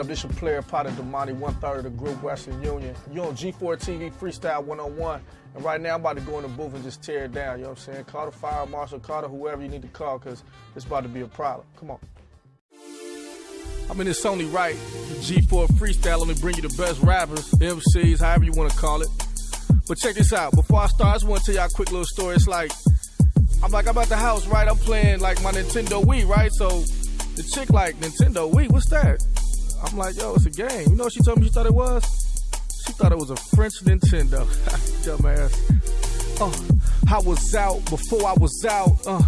it's your player Potter Damani, one third of the group Western Union. You on G4 TV Freestyle 101. And right now I'm about to go in the booth and just tear it down. You know what I'm saying? Call the fire marshal, call the whoever you need to call, because it's about to be a problem. Come on. I mean, it's only right, G4 Freestyle. Let me bring you the best rappers, MCs, however you want to call it. But check this out. Before I start, I just want to tell y'all a quick little story. It's like, I'm like, I'm at the house, right? I'm playing like my Nintendo Wii, right? So the chick like, Nintendo Wii, what's that? I'm like, yo, it's a game. You know what she told me she thought it was? She thought it was a French Nintendo. Dumbass. Uh, I was out before I was out. Uh,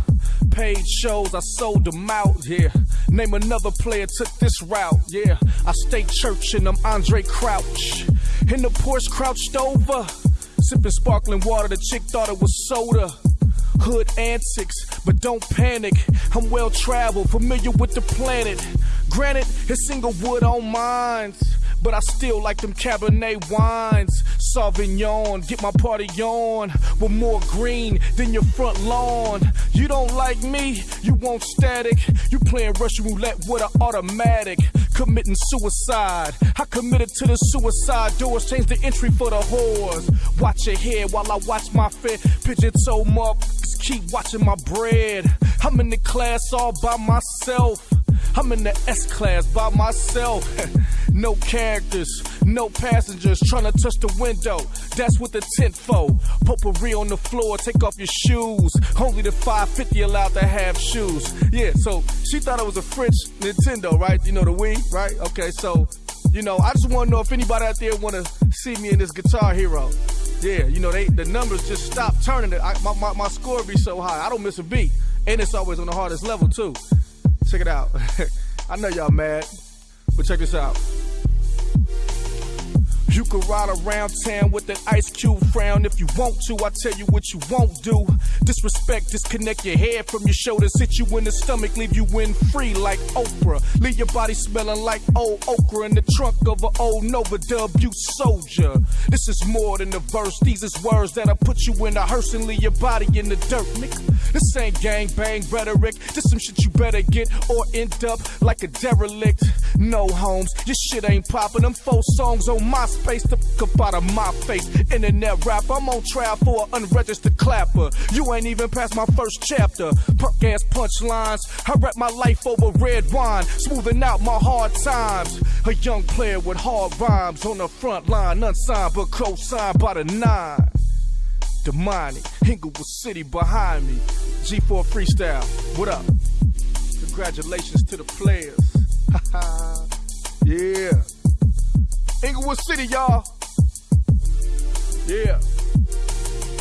paid shows, I sold them out. Yeah. Name another player took this route. Yeah. I stay church and I'm Andraé Crouch. In the Porsche crouched over. Sipping sparkling water, the chick thought it was soda. Hood antics, but don't panic. I'm well traveled, familiar with the planet. Granted, it's single wood on mines, but I still like them Cabernet wines. Sauvignon, get my party on with more green than your front lawn. You don't like me, you want static. You playing Russian roulette with an automatic. Committing suicide. I committed to the suicide doors, change the entry for the whores. Watch your head while I watch my fit. Pigeon toe motherfuckers keep watching my bread. I'm in the class all by myself. I'm in the S class by myself. no characters, no passengers trying to touch the window. That's what the tent for. Potpourri on the floor, take off your shoes. Only the 550 allowed to have shoes. Yeah, so she thought it was a French Nintendo, right? You know the Wii, right? Okay, so you know, I just want to know if anybody out there want to see me in this Guitar Hero. Yeah, you know, they the numbers just stop turning. It. I, my, my, my score be so high. I don't miss a beat. And it's always on the hardest level, too. Check it out. I know y'all mad, but check this out. You can ride around town with an ice cube frown if you want to. I tell you what you won't do. Disrespect, disconnect your head from your shoulders, hit you in the stomach, leave you in free like Oprah. Leave your body smelling like old okra in the trunk of an old Nova W soldier. This is more than a verse, these is words that'll put you in a hearse and leave your body in the dirt, nigga. This ain't gang bang rhetoric, this some shit you better get or end up like a derelict. No homes, your shit ain't popping. Them four songs on MySpace, the fuck up out of my face. Internet rap, I'm on trial for an unregistered clapper. You ain't even past my first chapter. Ass punchlines, I rap my life over red wine, smoothing out my hard times. A young player with hard rhymes on the front line, unsigned but co-signed by the nine. Damani, Inglewood City behind me. G4 Freestyle, what up? Congratulations to the players. yeah. Inglewood City, y'all. Yeah.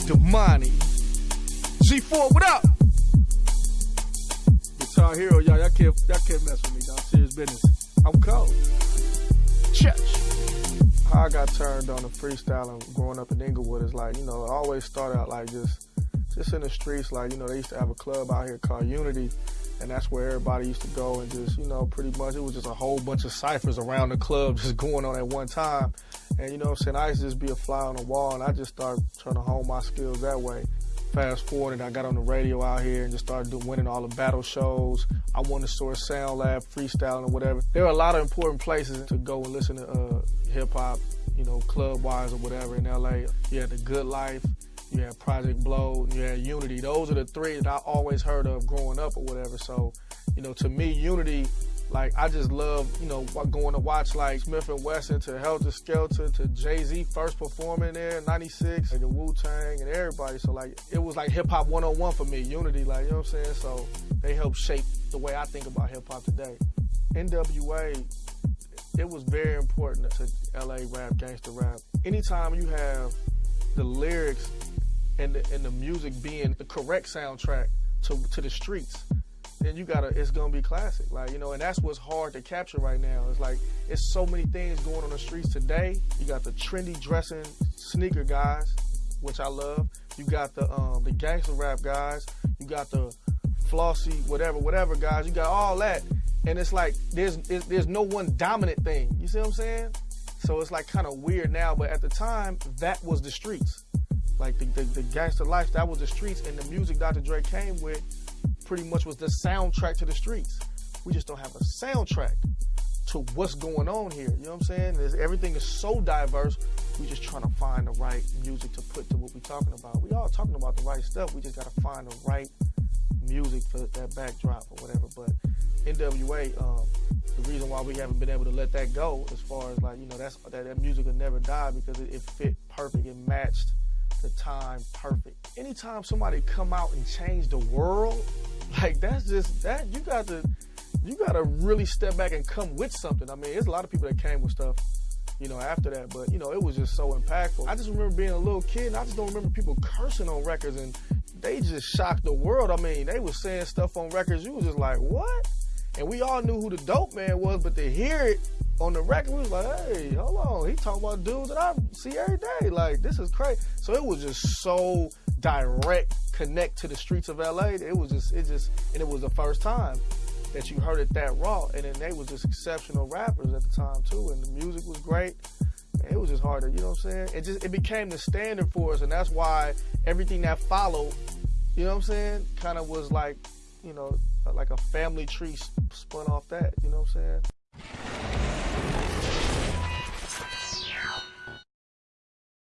Damani. G4, what up? Guitar Hero, y'all. Y'all can't, y'all can't mess with me, dog. Serious business. I'm cold. Church. How I got turned on to freestyling growing up in Inglewood is like, you know, it always started out like just, just in the streets. Like, you know, they used to have a club out here called Unity and that's where everybody used to go and just, you know, pretty much it was just a whole bunch of ciphers around the club just going on at one time. And you know I'm saying? I used to just be a fly on the wall and I just started trying to hone my skills that way. Fast forward, and I got on the radio out here and just started doing, winning all the battle shows. I won the Source Sound Lab, freestyling or whatever. There are a lot of important places to go and listen to uh, hip hop, you know, club wise or whatever in LA. You had the Good Life, you had Project Blowed, you had Unity. Those are the three that I always heard of growing up or whatever. So, you know, to me, Unity like I just love, you know, going to watch like Smif-N-Wessun to Heltah Skeltah to Jay Z first performing there in '96, like the Wu Tang and everybody. So like it was like hip hop 101 for me, Unity, like you know what I'm saying. So they helped shape the way I think about hip hop today. NWA, it was very important to LA rap, gangster rap. Anytime you have the lyrics and the, and the music being the correct soundtrack to to the streets then you gotta it's gonna be classic. Like you know and that's what's hard to capture right now. It's like it's so many things going on the streets today. You got the trendy dressing sneaker guys which i love. You got the um the gangster rap guys. You got the flossy whatever whatever guys. You got all that. And it's like there's there's no one dominant thing. You see what i'm saying? So it's like kind of weird now but at the time that was the streets. Like the, the, the gangster life that was the streets. And the music dr dre came with pretty much was the soundtrack to the streets. We just don't have a soundtrack to what's going on here. You know what I'm saying? There's, everything is so diverse. We just trying to find the right music to put to what we're talking about. We all talking about the right stuff. We just gotta find the right music for that backdrop or whatever. But NWA, um, the reason why we haven't been able to let that go, as far as like you know, that's that, that music will never die because it, it fit perfect. It matched the time perfect. Anytime somebody come out and change the world, like that's just that you got to you got to really step back and come with something. I mean, there's a lot of people that came with stuff, you know, after that, but you know, it was just so impactful. I just remember being a little kid, and I just don't remember people cursing on records, and they just shocked the world. I mean, they was saying stuff on records, you was just like, what? And we all knew who the dope man was, but to hear it on the record, we was like, hey, hold on, he talking about dudes that I see every day. Like, this is crazy. So it was just so direct connect to the streets of LA. It was just, it just, and it was the first time that you heard it that raw. And then they was just exceptional rappers at the time too, and the music was great. It was just harder, you know what I'm saying? It just, it became the standard for us, and that's why everything that followed, you know what I'm saying, kind of was like, you know, like a family tree spun off that, you know what I'm saying?